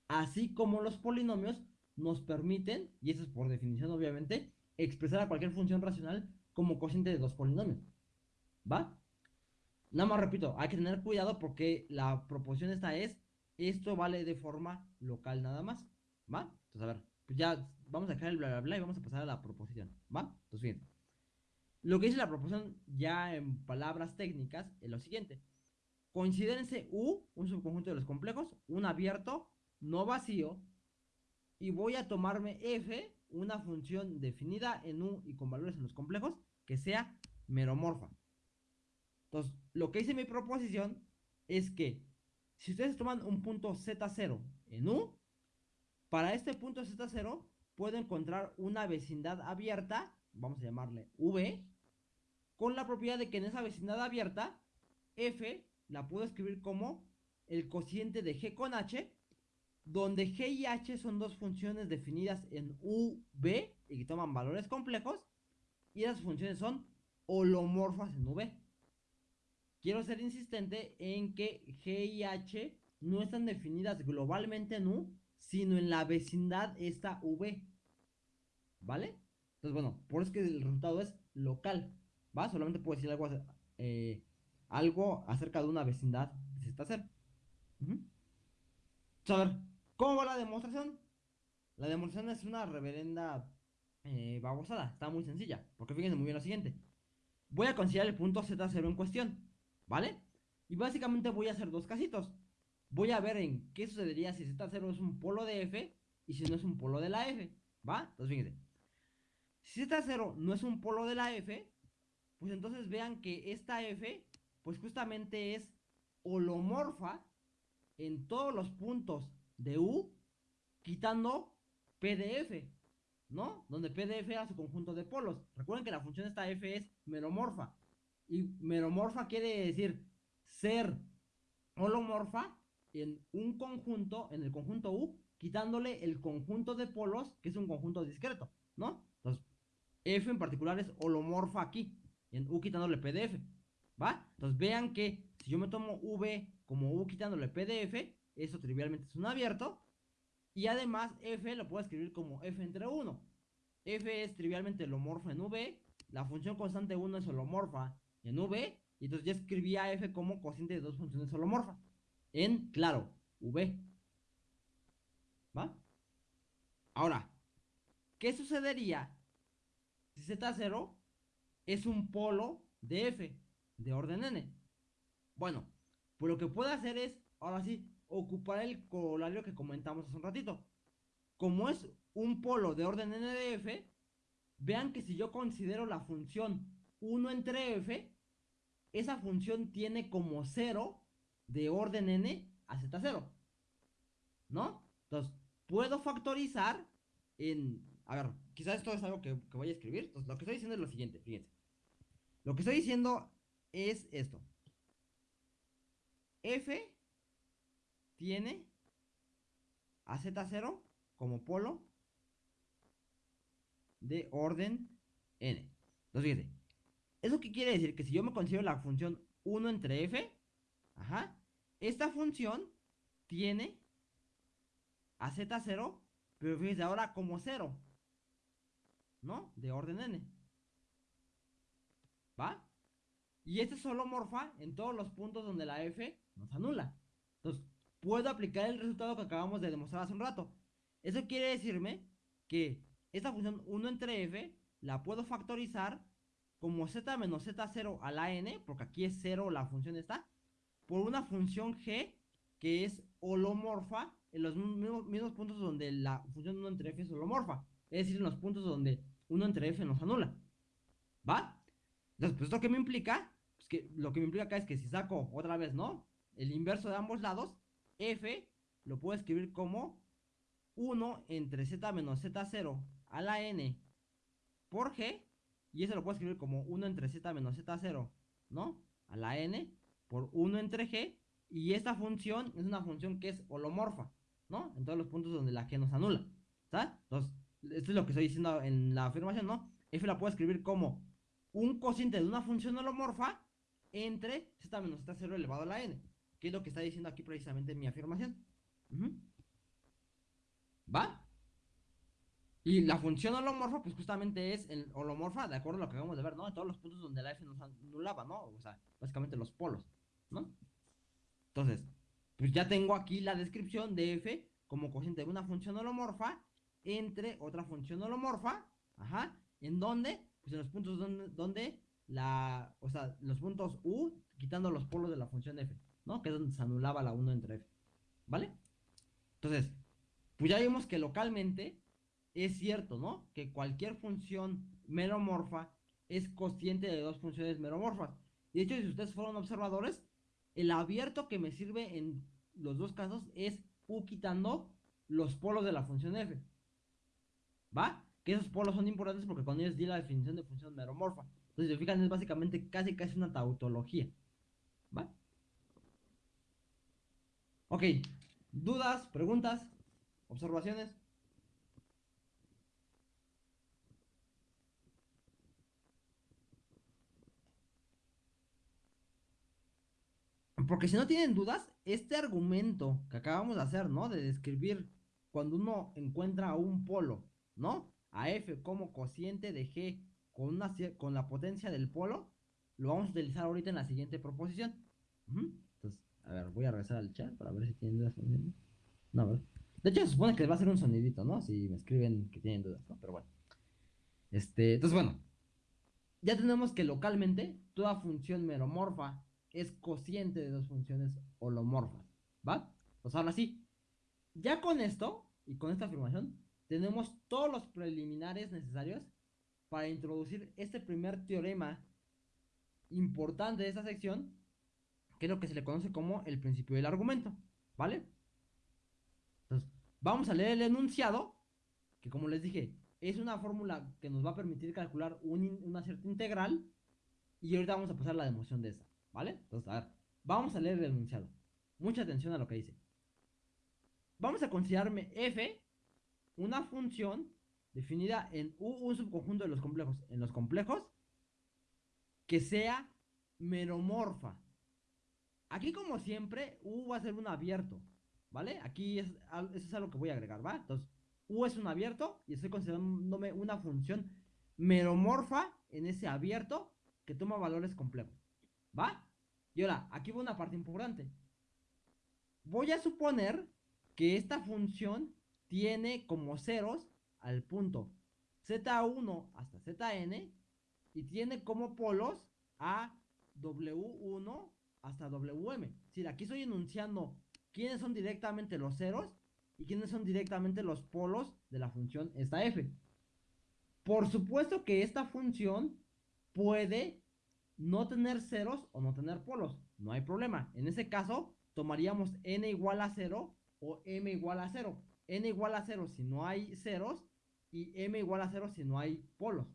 así como los polinomios nos permiten, y eso es por definición obviamente, expresar a cualquier función racional como cociente de dos polinomios. ¿Va? Nada más repito, hay que tener cuidado porque la proposición esta es, esto vale de forma local nada más. ¿Va? Entonces, a ver, pues ya vamos a dejar el bla bla bla y vamos a pasar a la proposición. ¿Va? Entonces, bien. Lo que dice la proposición ya en palabras técnicas es lo siguiente. Considérense U, un subconjunto de los complejos, un abierto, no vacío, y voy a tomarme F, una función definida en U y con valores en los complejos, que sea meromorfa. Entonces, lo que dice mi proposición es que si ustedes toman un punto Z0 en U, para este punto Z0 puedo encontrar una vecindad abierta, vamos a llamarle V, con la propiedad de que en esa vecindad abierta, F la puedo escribir como el cociente de G con H, donde G y H son dos funciones definidas en U, V y que toman valores complejos, y esas funciones son holomorfas en V. Quiero ser insistente en que G y H no están definidas globalmente en U, sino en la vecindad esta V. ¿Vale? Entonces, bueno, por eso que el resultado es local. ¿Va? Solamente puedo decir algo, eh, algo acerca de una vecindad que se está ¿cómo va la demostración? La demostración es una reverenda eh, babosada, está muy sencilla, porque fíjense muy bien lo siguiente. Voy a considerar el punto Z0 en cuestión, ¿vale? Y básicamente voy a hacer dos casitos. Voy a ver en qué sucedería si Z0 es un polo de F y si no es un polo de la F, ¿va? Entonces fíjense. Si Z0 no es un polo de la F, pues entonces vean que esta F, pues justamente es holomorfa en todos los puntos de U, quitando PDF. ¿no? Donde PDF era su conjunto de polos. Recuerden que la función esta f es meromorfa. Y meromorfa quiere decir ser holomorfa en un conjunto, en el conjunto U, quitándole el conjunto de polos, que es un conjunto discreto, ¿no? Entonces, F en particular es holomorfa aquí, en U quitándole PDF, ¿va? Entonces vean que si yo me tomo V como U quitándole PDF, eso trivialmente es un abierto, y además F lo puedo escribir como F entre 1. F es trivialmente holomorfa en V, la función constante 1 es holomorfa en V, y entonces ya escribí a F como cociente de dos funciones holomorfas. En, claro, V. ¿Va? Ahora, ¿qué sucedería si Z0 es un polo de F de orden N? Bueno, pues lo que puedo hacer es, ahora sí, ocupar el corolario que comentamos hace un ratito. Como es un polo de orden N de F, vean que si yo considero la función 1 entre F, esa función tiene como 0 de orden n a z0. ¿No? Entonces, puedo factorizar en... A ver, quizás esto es algo que, voy a escribir. Entonces, lo que estoy diciendo es lo siguiente, fíjense. Lo que estoy diciendo es esto. F tiene a z0 como polo de orden n. Entonces, fíjense. ¿Eso qué quiere decir? Que si yo me considero la función 1 entre f, esta función tiene a z0, pero fíjense ahora como 0, ¿no? De orden n. ¿Va? Y este es solo morfa en todos los puntos donde la f nos anula. Entonces, puedo aplicar el resultado que acabamos de demostrar hace un rato. Eso quiere decirme que esta función 1 entre f la puedo factorizar como z menos z0 a la n, porque aquí es 0 la función está, por una función g que es holomorfa en los mismos, puntos donde la función 1 entre f es holomorfa, es decir, en los puntos donde 1 entre f nos anula. ¿Va? Entonces, pues esto que me implica, que lo que me implica acá es que si saco otra vez, ¿no? El inverso de ambos lados, f lo puedo escribir como 1 entre z menos z0 a la n por g y eso lo puedo escribir como 1 entre z menos z0, ¿no? A la n por 1 entre g. Y esta función es una función que es holomorfa, ¿no? En todos los puntos donde la g nos anula. ¿Sabes? Entonces, esto es lo que estoy diciendo en la afirmación, ¿no? F la puedo escribir como un cociente de una función holomorfa entre z menos z0 elevado a la n. Que es lo que está diciendo aquí precisamente en mi afirmación. ¿Va? Y la función holomorfa, pues justamente es el holomorfa, de acuerdo a lo que acabamos de ver, ¿no? En todos los puntos donde la F nos anulaba, ¿no? O sea, básicamente los polos, ¿no? Entonces, pues ya tengo aquí la descripción de F como cociente de una función holomorfa entre otra función holomorfa, ajá, ¿en dónde? Pues en los puntos donde, donde la, o sea, los puntos U, quitando los polos de la función F, ¿no? Que es donde se anulaba la 1 entre F, ¿vale? Entonces, pues ya vimos que localmente es cierto, ¿no? Que cualquier función meromorfa es cociente de dos funciones meromorfas. De hecho, si ustedes fueron observadores, el abierto que me sirve en los dos casos es U quitando los polos de la función f. ¿Va? Que esos polos son importantes porque con ellos di la definición de función meromorfa. Entonces, si se fijan, es básicamente casi casi una tautología. ¿Va? Ok. ¿Dudas? ¿Preguntas? ¿Observaciones? Porque si no tienen dudas, este argumento que acabamos de hacer, ¿no? De describir cuando uno encuentra un polo, ¿no? A F como cociente de G con, la potencia del polo, lo vamos a utilizar ahorita en la siguiente proposición. Entonces, a ver, voy a regresar al chat para ver si tienen dudas. No, a ver. De hecho, se supone que va a ser un sonidito, ¿no? Si me escriben que tienen dudas, ¿no? Pero bueno. Este, entonces, bueno. Ya tenemos que localmente toda función meromorfa es cociente de dos funciones holomorfas. ¿Va? Pues ahora sí. Ya con esto y con esta afirmación, tenemos todos los preliminares necesarios para introducir este primer teorema importante de esta sección, que es lo que se le conoce como el principio del argumento. ¿Vale? Entonces, vamos a leer el enunciado, que como les dije, es una fórmula que nos va a permitir calcular una cierta integral, y ahorita vamos a pasar la demostración de esta. ¿Vale? Entonces, a ver, vamos a leer el enunciado. Mucha atención a lo que dice. Vamos a considerarme f una función definida en U, un subconjunto de los complejos. En los complejos, que sea meromorfa. Aquí, como siempre, U va a ser un abierto, ¿vale? Aquí es, eso es algo que voy a agregar, ¿va? Entonces, U es un abierto y estoy considerándome una función meromorfa en ese abierto que toma valores complejos, ¿va? Y ahora, aquí va una parte importante. Voy a suponer que esta función tiene como ceros al punto z1 hasta zn y tiene como polos a w1 hasta wm. Decir, aquí estoy enunciando quiénes son directamente los ceros y quiénes son directamente los polos de la función esta f. Por supuesto que esta función puede no tener ceros o no tener polos. No hay problema. En ese caso, tomaríamos n igual a 0 o m igual a 0. n igual a 0 si no hay ceros y m igual a 0 si no hay polos.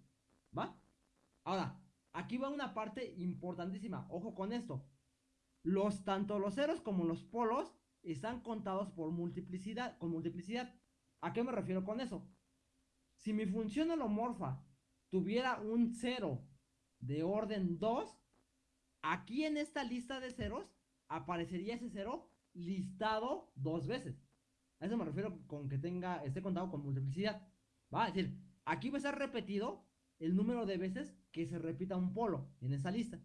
¿Va? Ahora, aquí va una parte importantísima. Ojo con esto. Los, tanto los ceros como los polos están contados por multiplicidad, con multiplicidad. ¿A qué me refiero con eso? Si mi función holomorfa tuviera un 0 de orden 2, aquí en esta lista de ceros aparecería ese 0 listado dos veces. A eso me refiero con que tenga, esté contado con multiplicidad. Va a decir, aquí va a ser repetido el número de veces que se repita un polo en esa lista.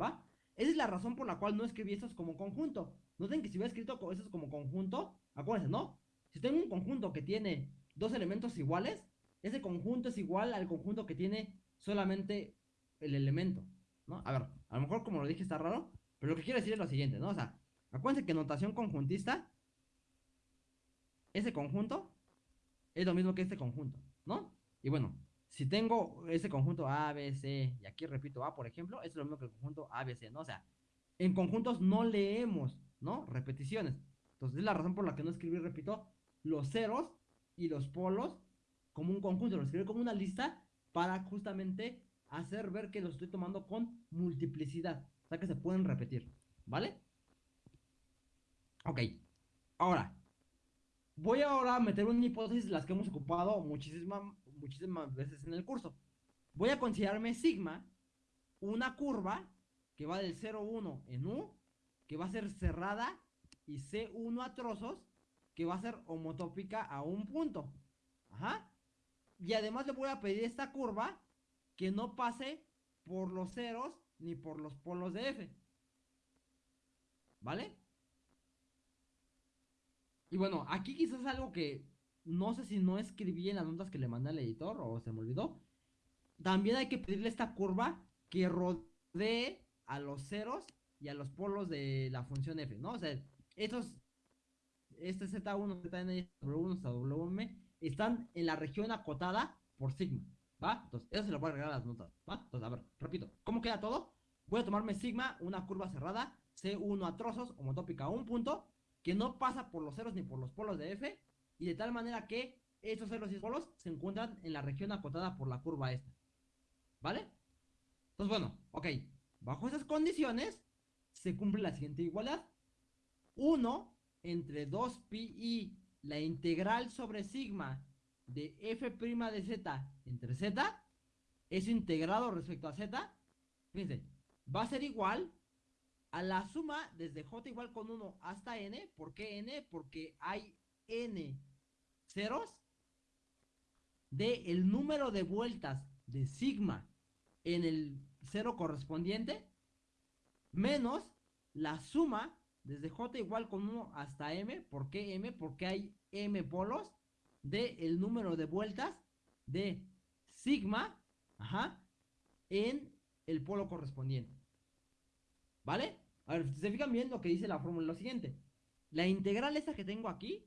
¿Va? Esa es la razón por la cual no escribí estos como conjunto. Noten que si hubiera escrito estos como conjunto, acuérdense, ¿no? Si tengo un conjunto que tiene dos elementos iguales, ese conjunto es igual al conjunto que tiene solamente el elemento, ¿no? A ver, a lo mejor como lo dije está raro, pero lo que quiero decir es lo siguiente, ¿no? O sea, acuérdense que notación conjuntista, ese conjunto es lo mismo que este conjunto, ¿no? Y bueno, si tengo ese conjunto A, B, C, y aquí repito A, por ejemplo, es lo mismo que el conjunto A, B, C, ¿no? O sea, en conjuntos no leemos, ¿no? Repeticiones. Entonces, es la razón por la que no escribí, repito, los ceros y los polos como un conjunto, lo escribí como una lista para justamente hacer ver que los estoy tomando con multiplicidad. O sea que se pueden repetir, ¿vale? Ok, ahora, voy ahora a meter una hipótesis de las que hemos ocupado muchísimas, muchísimas veces en el curso. Voy a considerarme sigma una curva que va del 0,1 en U, que va a ser cerrada, y C1 a trozos, que va a ser homotópica a un punto. Ajá. Y además le voy a pedir esta curva que no pase por los ceros ni por los polos de F. ¿Vale? Y bueno, aquí quizás algo que no sé si no escribí en las notas que le mandé al editor o se me olvidó. También hay que pedirle esta curva que rodee a los ceros y a los polos de la función f, ¿no? O sea, estos, este Z1, Zn, W1 Wm, están en la región acotada por sigma, ¿va? Entonces, eso se lo voy a agregar a las notas, ¿va? Entonces, a ver, repito, ¿cómo queda todo? Voy a tomarme sigma, una curva cerrada, C1 a trozos, homotópica a un punto, que no pasa por los ceros ni por los polos de f, y de tal manera que estos ceros y polos se encuentran en la región acotada por la curva esta, ¿vale? Entonces, bueno, ok, bajo esas condiciones, se cumple la siguiente igualdad. 1 entre 2pi la integral sobre sigma de f' de z entre z, eso integrado respecto a z, fíjense, va a ser igual a la suma desde j igual con 1 hasta n. ¿Por qué n? Porque hay n ceros de el número de vueltas de sigma en el cero correspondiente menos la suma desde j igual con 1 hasta m. ¿Por qué m? Porque hay m polos de el número de vueltas de sigma ajá, en el polo correspondiente. ¿Vale? A ver, si se fijan bien lo que dice la fórmula, lo siguiente. La integral esta que tengo aquí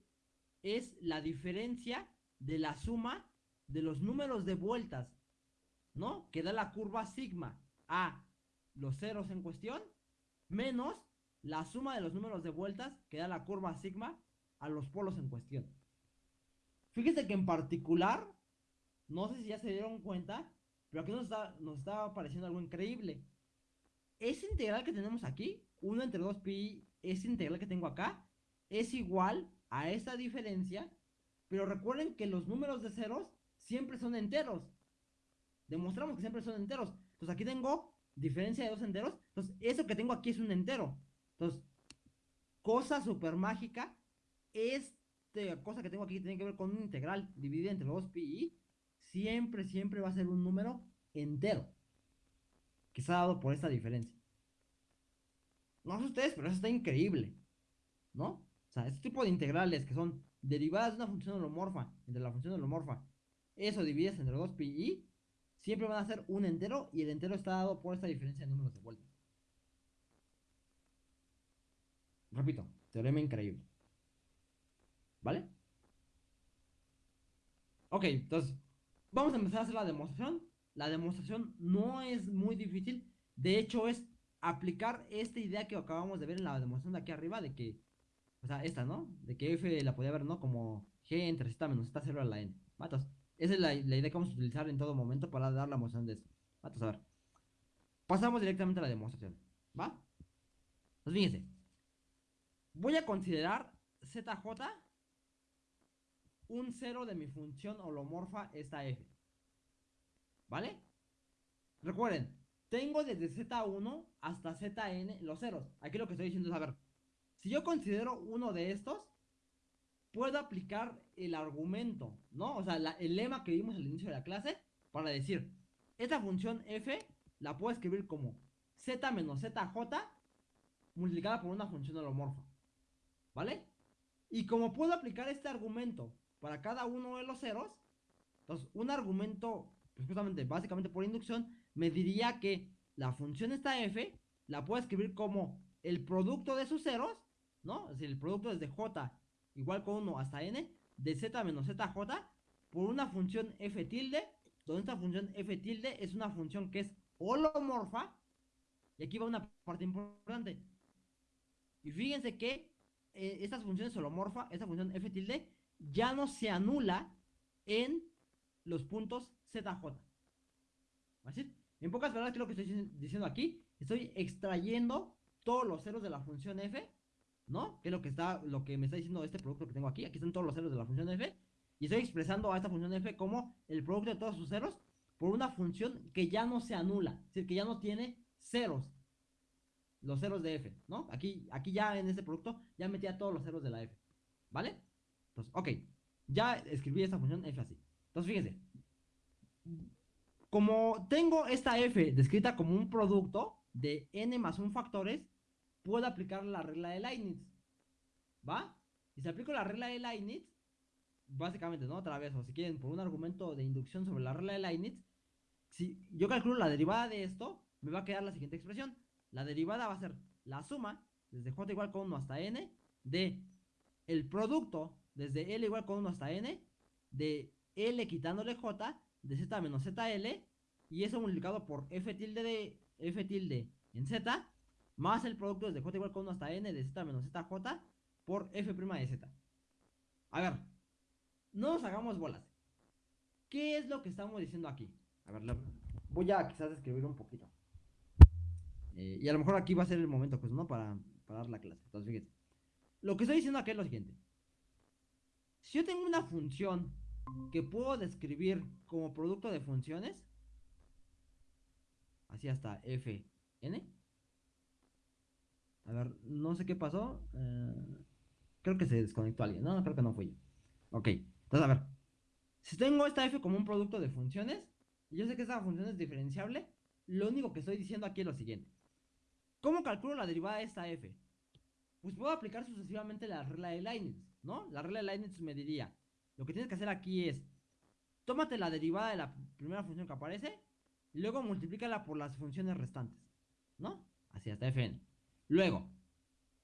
es la diferencia de la suma de los números de vueltas, ¿no? Que da la curva sigma a los ceros en cuestión, menos la suma de los números de vueltas que da la curva sigma a los polos en cuestión. Fíjense que en particular, no sé si ya se dieron cuenta, pero aquí nos está, nos está apareciendo algo increíble. Esa integral que tenemos aquí, 1 entre 2pi, esa integral que tengo acá, es igual a esta diferencia, pero recuerden que los números de ceros siempre son enteros. Demostramos que siempre son enteros. Entonces aquí tengo diferencia de dos enteros. Entonces eso que tengo aquí es un entero. Entonces, cosa super mágica. Esta cosa que tengo aquí tiene que ver con un integral dividida entre 2 pi. Siempre, siempre va a ser un número entero. Que se ha dado por esta diferencia. No sé ustedes, pero eso está increíble. ¿No? O sea, este tipo de integrales que son derivadas de una función holomorfa entre la función holomorfa, eso divididas entre 2 pi i, siempre van a ser un entero y el entero está dado por esta diferencia de números de vuelta. Repito, teorema increíble. ¿Vale? Ok, entonces, vamos a empezar a hacer la demostración. La demostración no es muy difícil. De hecho, es aplicar esta idea que acabamos de ver en la demostración de aquí arriba, de que, o sea, esta, ¿no? De que f la podía ver, ¿no? Como g entre z menos z 0 a la n. Matos. Esa es la, idea que vamos a utilizar en todo momento para dar la demostración de esto. Matos, a ver. Pasamos directamente a la demostración. ¿Va? Pues fíjense. Voy a considerar zj un cero de mi función holomorfa esta f. ¿Vale? Recuerden, tengo desde Z1 hasta Zn los ceros. Aquí lo que estoy diciendo es, a ver, si yo considero uno de estos, puedo aplicar el argumento, ¿no? O sea, el lema que vimos al inicio de la clase para decir, esta función f la puedo escribir como z menos zj multiplicada por una función holomorfa, ¿vale? Y como puedo aplicar este argumento para cada uno de los ceros, entonces un argumento, pues justamente, básicamente por inducción, me diría que la función esta f la puedo escribir como el producto de sus ceros, ¿no? Es decir, el producto desde j igual con 1 hasta n de z menos zj por una función f tilde, donde esta función f tilde es una función que es holomorfa. Y aquí va una parte importante. Y fíjense que eh, estas funciones holomorfa, esta función f tilde, ya no se anula en los puntos zj. ¿Así? En pocas palabras, ¿qué es lo que estoy diciendo aquí? Estoy extrayendo todos los ceros de la función f, ¿no? Que es lo que está, lo que me está diciendo este producto que tengo aquí. Aquí están todos los ceros de la función f. Y estoy expresando a esta función f como el producto de todos sus ceros por una función que ya no se anula. Es decir, que ya no tiene ceros. Los ceros de f, ¿no? Aquí, aquí ya en este producto ya metía todos los ceros de la f. ¿Vale? Entonces, ok. Ya escribí esta función f así. Entonces, fíjense como tengo esta f descrita como un producto de n más 1 factores, puedo aplicar la regla de Leibniz. ¿Va? Y si aplico la regla de Leibniz, básicamente, ¿no? Otra vez, o si quieren, por un argumento de inducción sobre la regla de Leibniz, si yo calculo la derivada de esto, me va a quedar la siguiente expresión. La derivada va a ser la suma, desde j igual con 1 hasta n, de el producto, desde l igual con 1 hasta n, de l quitándole j, de z menos zl y eso multiplicado por f tilde de f tilde en z más el producto desde j igual con 1 hasta n de z menos zj por f' de z. A ver, no nos hagamos bolas. ¿Qué es lo que estamos diciendo aquí? A ver, voy a quizás escribir un poquito. Eh, y a lo mejor aquí va a ser el momento, pues, ¿no? Para, dar la clase. Entonces, fíjense. Lo que estoy diciendo aquí es lo siguiente. Si yo tengo una función que puedo describir como producto de funciones. Así hasta fn. A ver, no sé qué pasó. Eh, creo que se desconectó alguien. No, creo que no fue yo. Ok, entonces a ver. Si tengo esta f como un producto de funciones, y yo sé que esta función es diferenciable, lo único que estoy diciendo aquí es lo siguiente. ¿Cómo calculo la derivada de esta f? Pues puedo aplicar sucesivamente la regla de Leibniz, ¿no? La regla de Leibniz me diría lo que tienes que hacer aquí es, tómate la derivada de la primera función que aparece y luego multiplícala por las funciones restantes, ¿no? Así hasta fn. Luego,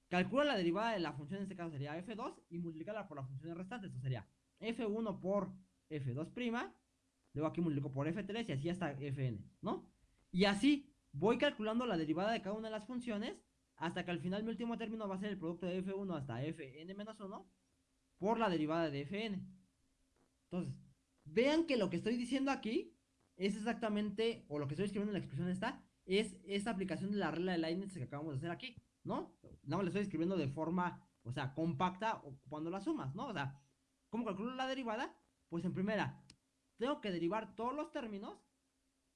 calcula la derivada de la función, en este caso sería f2, y multiplícala por las funciones restantes, esto sería f1 por f2', luego aquí multiplico por f3 y así hasta fn, ¿no? Y así voy calculando la derivada de cada una de las funciones hasta que al final mi último término va a ser el producto de f1 hasta fn menos 1 por la derivada de fn. Entonces, vean que lo que estoy diciendo aquí es exactamente, o lo que estoy escribiendo en la expresión esta, es esta aplicación de la regla de Leibniz que acabamos de hacer aquí, ¿no? Nada más le estoy escribiendo de forma, o sea, compacta cuando las sumas, ¿no? O sea, ¿cómo calculo la derivada? Pues en primera, tengo que derivar todos los términos.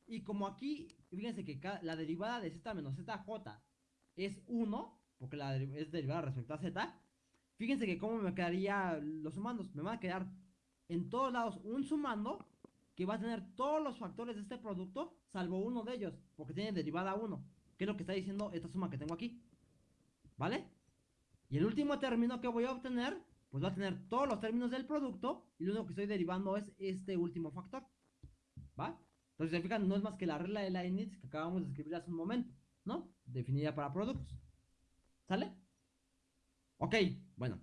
Y como aquí, fíjense que la derivada de z menos zj es 1, porque la es derivada respecto a z. Fíjense que cómo me quedaría los sumandos. Me van a quedar en todos lados un sumando que va a tener todos los factores de este producto, salvo uno de ellos, porque tiene derivada 1, que es lo que está diciendo esta suma que tengo aquí. ¿Vale? Y el último término que voy a obtener, pues va a tener todos los términos del producto, y lo único que estoy derivando es este último factor. ¿Va? Entonces, se fijan, no es más que la regla de Leibniz que acabamos de escribir hace un momento, ¿no? Definida para productos. ¿Sale? Ok, bueno.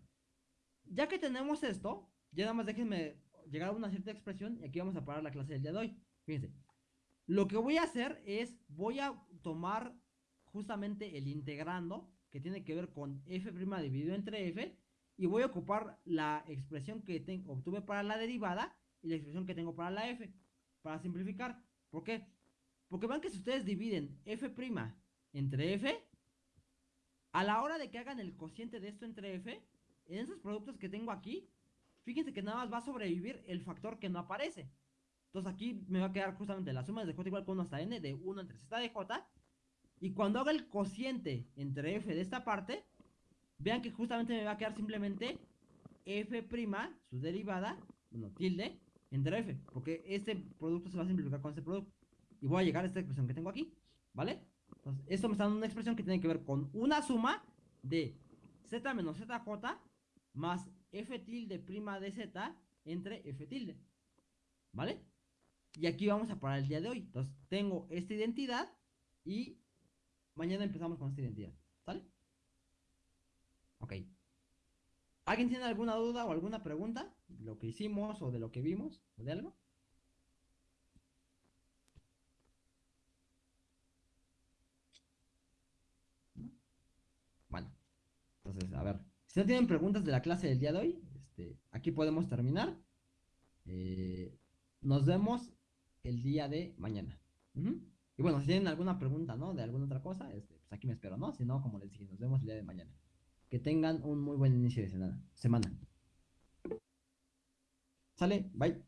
Ya que tenemos esto, ya nada más déjenme llegar a una cierta expresión y aquí vamos a parar la clase del día de hoy. Fíjense. Lo que voy a hacer es, voy a tomar justamente el integrando, que tiene que ver con f' dividido entre f, y voy a ocupar la expresión que obtuve para la derivada y la expresión que tengo para la f, para simplificar. ¿Por qué? Porque vean que si ustedes dividen f' entre f, a la hora de que hagan el cociente de esto entre f, en esos productos que tengo aquí, fíjense que nada más va a sobrevivir el factor que no aparece. Entonces aquí me va a quedar justamente la suma de j igual que 1 hasta n de 1 entre z de j. Y cuando haga el cociente entre f de esta parte, vean que justamente me va a quedar simplemente f', su derivada, bueno, tilde, entre f. Porque este producto se va a simplificar con este producto. Y voy a llegar a esta expresión que tengo aquí, ¿vale? Entonces, esto me está dando una expresión que tiene que ver con una suma de z menos zj más f tilde prima de z entre f tilde. ¿Vale? Y aquí vamos a parar el día de hoy. Entonces, tengo esta identidad y mañana empezamos con esta identidad. ¿Sale? Ok. ¿Alguien tiene alguna duda o alguna pregunta de lo que hicimos o de lo que vimos o de algo? Bueno, entonces, a ver. Si no tienen preguntas de la clase del día de hoy, este, aquí podemos terminar. Eh, nos vemos el día de mañana. Y bueno, si tienen alguna pregunta, ¿no? De alguna otra cosa, este, pues aquí me espero, ¿no? Si no, como les dije, nos vemos el día de mañana. Que tengan un muy buen inicio de semana. semana. Sale, bye.